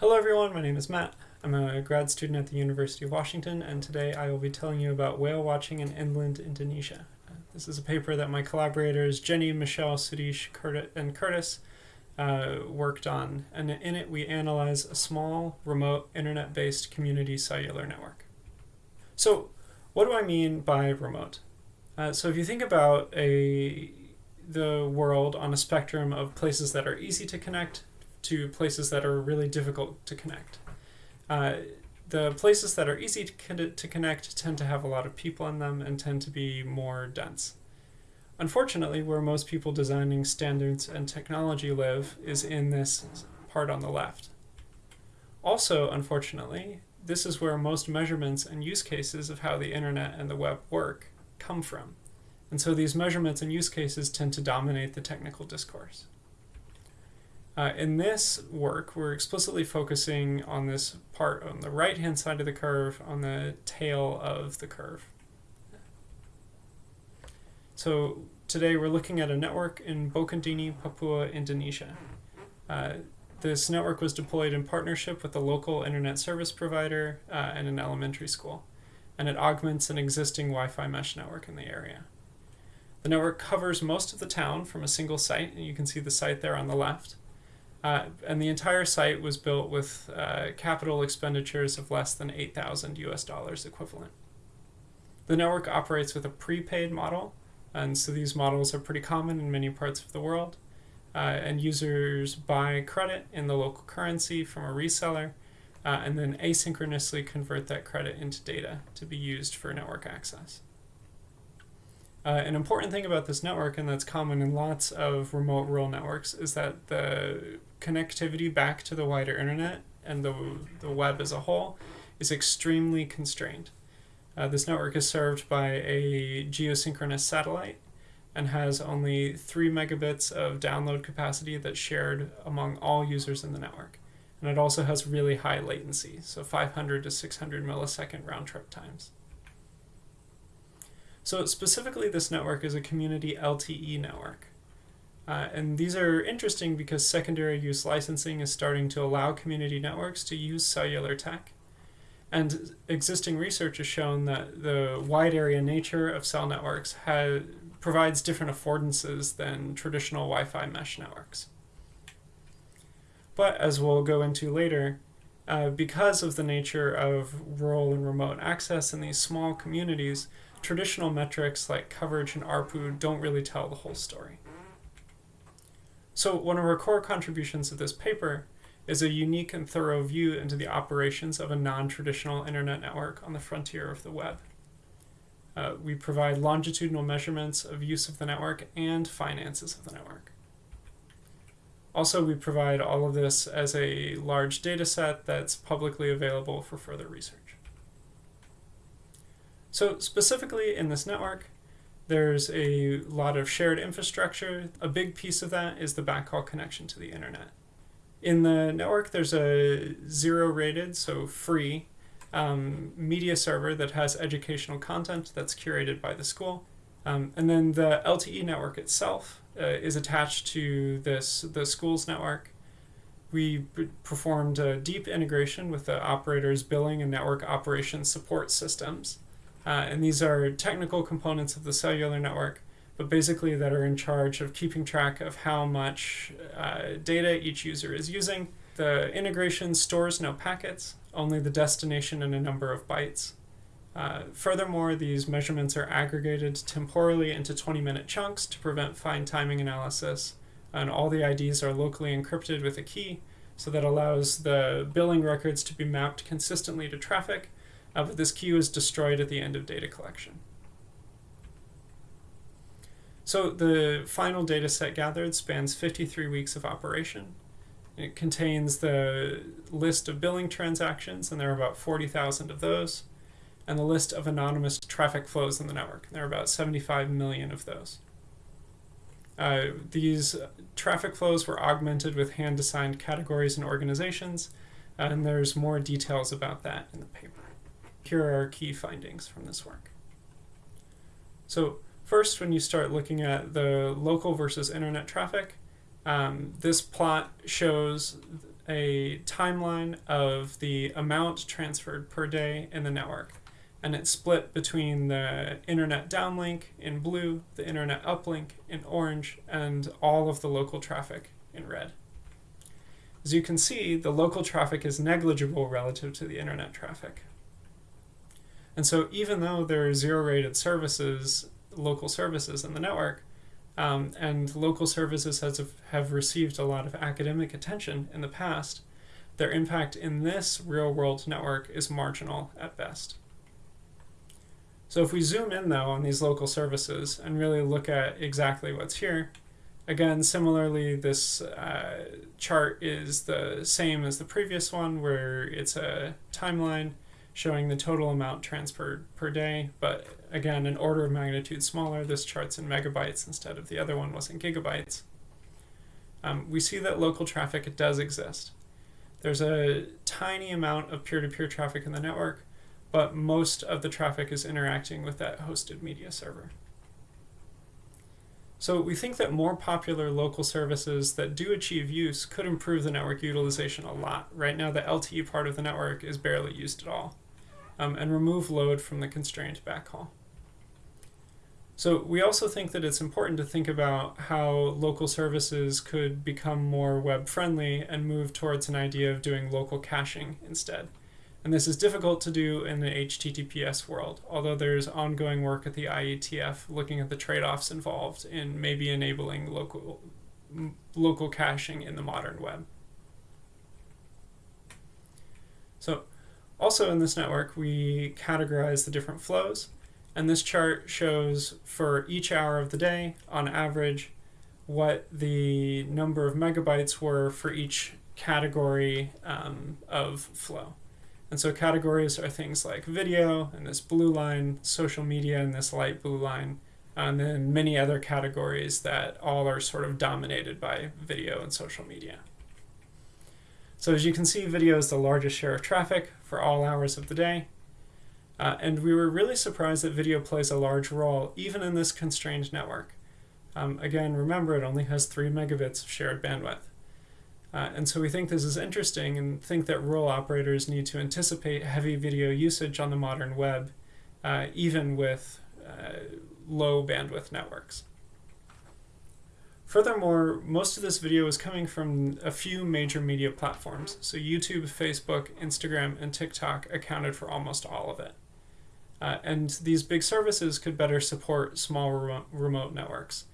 Hello everyone, my name is Matt. I'm a grad student at the University of Washington, and today I will be telling you about whale watching in inland Indonesia. Uh, this is a paper that my collaborators Jenny, Michelle, Curtis, and Curtis uh, worked on, and in it we analyze a small, remote, internet-based community cellular network. So, what do I mean by remote? Uh, so if you think about a the world on a spectrum of places that are easy to connect to places that are really difficult to connect. Uh, the places that are easy to, to connect tend to have a lot of people in them and tend to be more dense. Unfortunately, where most people designing standards and technology live is in this part on the left. Also, unfortunately, this is where most measurements and use cases of how the internet and the web work come from. And so these measurements and use cases tend to dominate the technical discourse. Uh, in this work, we're explicitly focusing on this part on the right-hand side of the curve, on the tail of the curve. So today we're looking at a network in Bokondini, Papua, Indonesia. Uh, this network was deployed in partnership with a local internet service provider uh, and an elementary school, and it augments an existing Wi-Fi mesh network in the area. The network covers most of the town from a single site, and you can see the site there on the left. Uh, and the entire site was built with uh, capital expenditures of less than 8,000 US dollars equivalent. The network operates with a prepaid model, and so these models are pretty common in many parts of the world. Uh, and users buy credit in the local currency from a reseller, uh, and then asynchronously convert that credit into data to be used for network access. Uh, an important thing about this network, and that's common in lots of remote rural networks, is that the connectivity back to the wider internet and the, the web as a whole is extremely constrained. Uh, this network is served by a geosynchronous satellite and has only 3 megabits of download capacity that's shared among all users in the network. And it also has really high latency, so 500 to 600 millisecond round trip times. So specifically this network is a community LTE network. Uh, and these are interesting because secondary use licensing is starting to allow community networks to use cellular tech. And existing research has shown that the wide area nature of cell networks has, provides different affordances than traditional Wi-Fi mesh networks. But as we'll go into later, uh, because of the nature of rural and remote access in these small communities, traditional metrics like coverage and ARPU don't really tell the whole story. So one of our core contributions of this paper is a unique and thorough view into the operations of a non-traditional internet network on the frontier of the web. Uh, we provide longitudinal measurements of use of the network and finances of the network. Also, we provide all of this as a large data set that's publicly available for further research. So specifically in this network, there's a lot of shared infrastructure. A big piece of that is the backhaul connection to the internet. In the network, there's a zero rated, so free, um, media server that has educational content that's curated by the school. Um, and then the LTE network itself uh, is attached to this the school's network. We performed a deep integration with the operator's billing and network operations support systems. Uh, and these are technical components of the cellular network, but basically that are in charge of keeping track of how much uh, data each user is using. The integration stores no packets, only the destination and a number of bytes. Uh, furthermore, these measurements are aggregated temporally into 20-minute chunks to prevent fine timing analysis, and all the IDs are locally encrypted with a key, so that allows the billing records to be mapped consistently to traffic, uh, but this queue is destroyed at the end of data collection. So the final data set gathered spans 53 weeks of operation. It contains the list of billing transactions, and there are about 40,000 of those, and the list of anonymous traffic flows in the network. And There are about 75 million of those. Uh, these traffic flows were augmented with hand-assigned categories and organizations, and there's more details about that in the paper. Here are our key findings from this work. So first, when you start looking at the local versus internet traffic, Um, this plot shows a timeline of the amount transferred per day in the network. And it's split between the internet downlink in blue, the internet uplink in orange, and all of the local traffic in red. As you can see, the local traffic is negligible relative to the internet traffic. And so even though there are zero rated services, local services in the network, um, and local services has, have received a lot of academic attention in the past, their impact in this real world network is marginal at best. So if we zoom in though on these local services and really look at exactly what's here, again, similarly, this uh, chart is the same as the previous one where it's a timeline showing the total amount transferred per day, but again, an order of magnitude smaller. This chart's in megabytes instead of the other one was in gigabytes. Um, we see that local traffic does exist. There's a tiny amount of peer-to-peer -peer traffic in the network, but most of the traffic is interacting with that hosted media server. So we think that more popular local services that do achieve use could improve the network utilization a lot. Right now, the LTE part of the network is barely used at all um, and remove load from the constrained backhaul. So we also think that it's important to think about how local services could become more web friendly and move towards an idea of doing local caching instead. And this is difficult to do in the HTTPS world, although there's ongoing work at the IETF looking at the trade-offs involved in maybe enabling local, local caching in the modern web. So also in this network, we categorize the different flows. And this chart shows for each hour of the day, on average, what the number of megabytes were for each category um, of flow. And so categories are things like video and this blue line, social media and this light blue line, and then many other categories that all are sort of dominated by video and social media. So as you can see, video is the largest share of traffic for all hours of the day. Uh, and we were really surprised that video plays a large role, even in this constrained network. Um, again, remember it only has 3 megabits of shared bandwidth. Uh, and so we think this is interesting and think that rural operators need to anticipate heavy video usage on the modern web, uh, even with uh, low bandwidth networks. Furthermore, most of this video is coming from a few major media platforms. So YouTube, Facebook, Instagram, and TikTok accounted for almost all of it. Uh, and these big services could better support small remote, remote networks.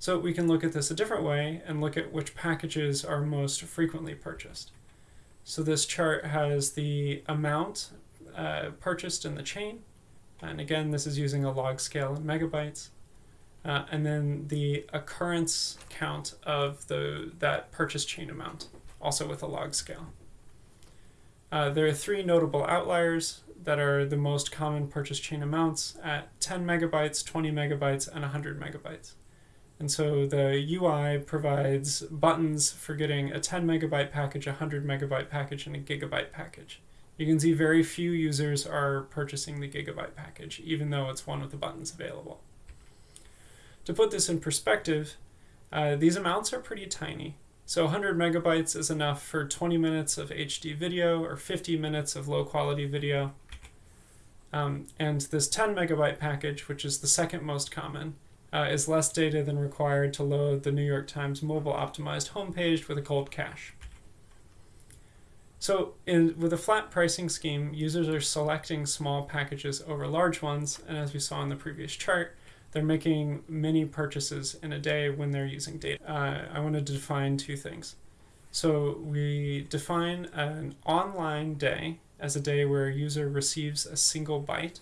So we can look at this a different way and look at which packages are most frequently purchased. So this chart has the amount uh, purchased in the chain. And again, this is using a log scale in megabytes uh, and then the occurrence count of the that purchase chain amount, also with a log scale. Uh, there are three notable outliers that are the most common purchase chain amounts at 10 megabytes, 20 megabytes, and 100 megabytes. And so the UI provides buttons for getting a 10 megabyte package, a 100 megabyte package, and a gigabyte package. You can see very few users are purchasing the gigabyte package, even though it's one with the buttons available. To put this in perspective, uh, these amounts are pretty tiny. So 100 megabytes is enough for 20 minutes of HD video or 50 minutes of low quality video. Um, and this 10 megabyte package, which is the second most common, uh, is less data than required to load the New York Times mobile optimized homepage with a cold cache. So in, with a flat pricing scheme, users are selecting small packages over large ones, and as we saw in the previous chart, they're making many purchases in a day when they're using data. Uh, I wanted to define two things. So we define an online day as a day where a user receives a single byte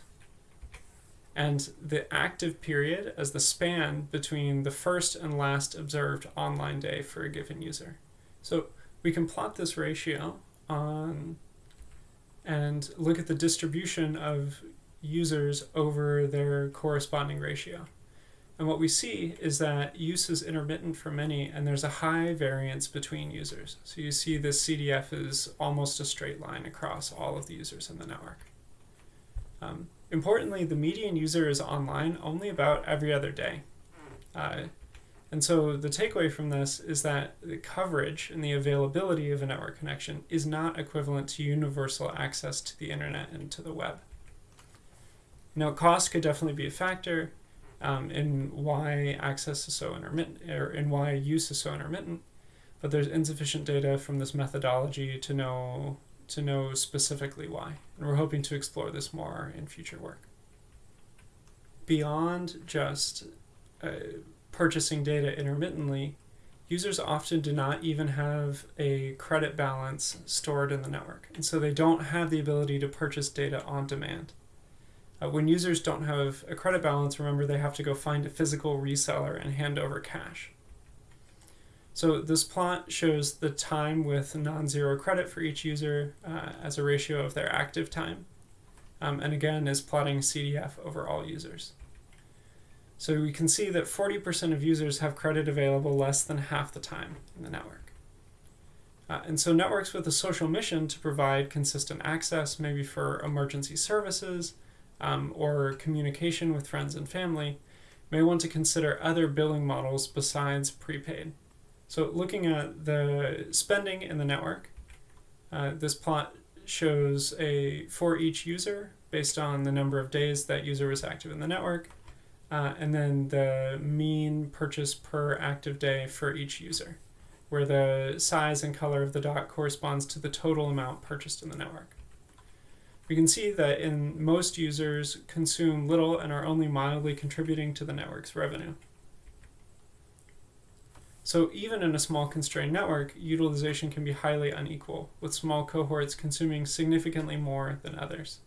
and the active period as the span between the first and last observed online day for a given user. So we can plot this ratio on and look at the distribution of users over their corresponding ratio. And what we see is that use is intermittent for many, and there's a high variance between users. So you see this CDF is almost a straight line across all of the users in the network. Um, importantly, the median user is online only about every other day. Uh, And so the takeaway from this is that the coverage and the availability of a network connection is not equivalent to universal access to the internet and to the web. Now, cost could definitely be a factor um, in why access is so intermittent, or in why use is so intermittent, but there's insufficient data from this methodology to know to know specifically why. And we're hoping to explore this more in future work. Beyond just uh, purchasing data intermittently, users often do not even have a credit balance stored in the network. And so they don't have the ability to purchase data on demand. Uh, when users don't have a credit balance, remember they have to go find a physical reseller and hand over cash. So this plot shows the time with non-zero credit for each user uh, as a ratio of their active time. Um, and again is plotting CDF over all users. So we can see that 40% of users have credit available less than half the time in the network. Uh, and so networks with a social mission to provide consistent access, maybe for emergency services um, or communication with friends and family, may want to consider other billing models besides prepaid. So looking at the spending in the network, uh, this plot shows a for each user based on the number of days that user was active in the network, uh, and then the mean purchase per active day for each user, where the size and color of the dot corresponds to the total amount purchased in the network. We can see that in most users consume little and are only mildly contributing to the network's revenue. So even in a small constrained network, utilization can be highly unequal, with small cohorts consuming significantly more than others.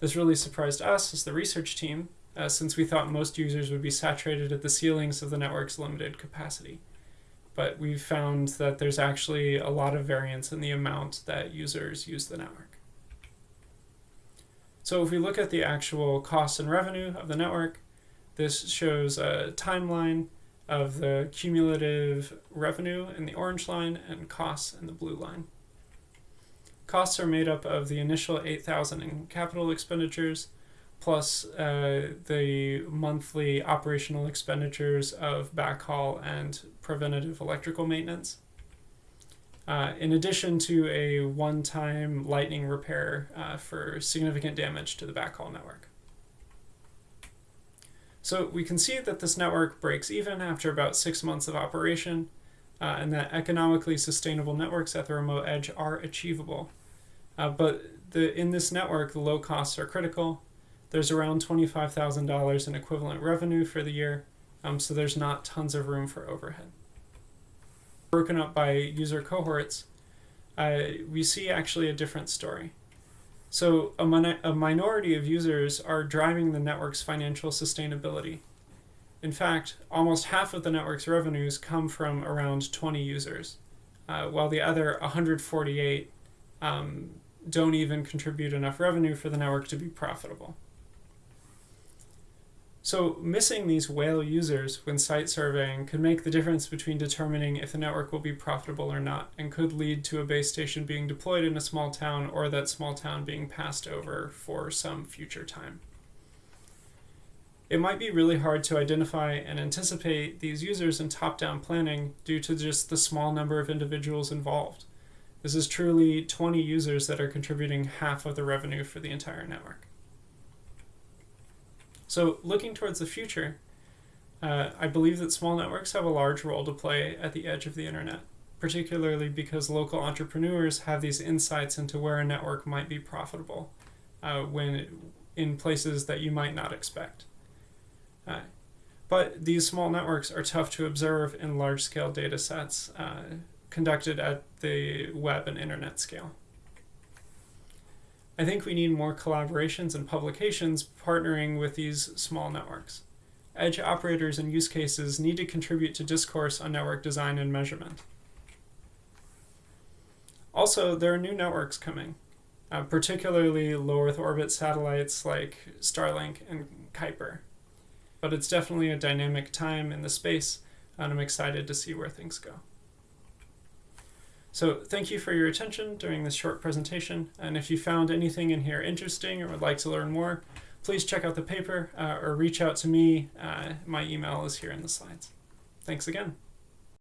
This really surprised us as the research team, uh, since we thought most users would be saturated at the ceilings of the network's limited capacity. But we've found that there's actually a lot of variance in the amount that users use the network. So if we look at the actual cost and revenue of the network, this shows a timeline of the cumulative revenue in the orange line and costs in the blue line. Costs are made up of the initial 8,000 in capital expenditures plus uh, the monthly operational expenditures of backhaul and preventative electrical maintenance. Uh, in addition to a one-time lightning repair uh, for significant damage to the backhaul network. So we can see that this network breaks even after about six months of operation uh, and that economically sustainable networks at the remote edge are achievable. Uh, but the, in this network, the low costs are critical. There's around $25,000 in equivalent revenue for the year, um, so there's not tons of room for overhead. Broken up by user cohorts, uh, we see actually a different story. So a, min a minority of users are driving the network's financial sustainability. In fact, almost half of the network's revenues come from around 20 users, uh, while the other 148 um, don't even contribute enough revenue for the network to be profitable. So missing these whale users when site surveying could make the difference between determining if the network will be profitable or not and could lead to a base station being deployed in a small town or that small town being passed over for some future time. It might be really hard to identify and anticipate these users in top-down planning due to just the small number of individuals involved. This is truly 20 users that are contributing half of the revenue for the entire network. So looking towards the future, uh, I believe that small networks have a large role to play at the edge of the internet, particularly because local entrepreneurs have these insights into where a network might be profitable uh, when in places that you might not expect. Uh, but these small networks are tough to observe in large-scale data sets uh, conducted at the web and internet scale. I think we need more collaborations and publications partnering with these small networks. Edge operators and use cases need to contribute to discourse on network design and measurement. Also, there are new networks coming, uh, particularly low Earth orbit satellites like Starlink and Kuiper. But it's definitely a dynamic time in the space, and I'm excited to see where things go. So thank you for your attention during this short presentation. And if you found anything in here interesting or would like to learn more, please check out the paper uh, or reach out to me. Uh, my email is here in the slides. thanks again.